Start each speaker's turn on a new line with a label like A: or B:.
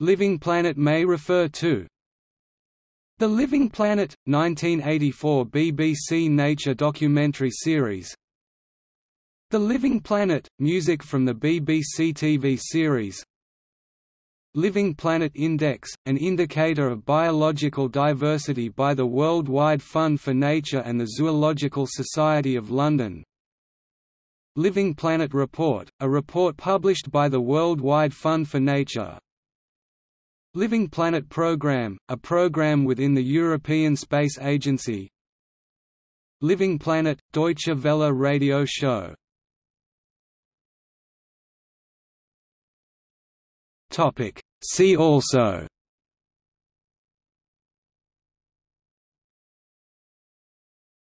A: Living Planet may refer to. The Living Planet, 1984 BBC Nature documentary series. The Living Planet – music from the BBC TV series. Living Planet Index, an indicator of biological diversity by the World Wide Fund for Nature and the Zoological Society of London. Living Planet Report, a report published by the World Wide Fund for Nature Living Planet Programme, a program within the European Space Agency Living Planet – Deutsche Welle radio show. See also